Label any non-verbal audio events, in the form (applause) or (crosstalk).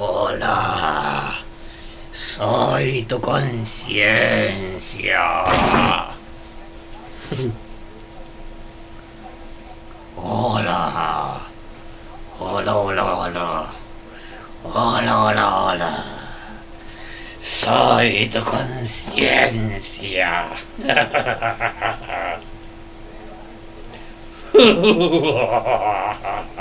Hola, soy tu conciencia. Hola, hola, hola, hola, hola, hola, hola. Soy tu conciencia. (laughs)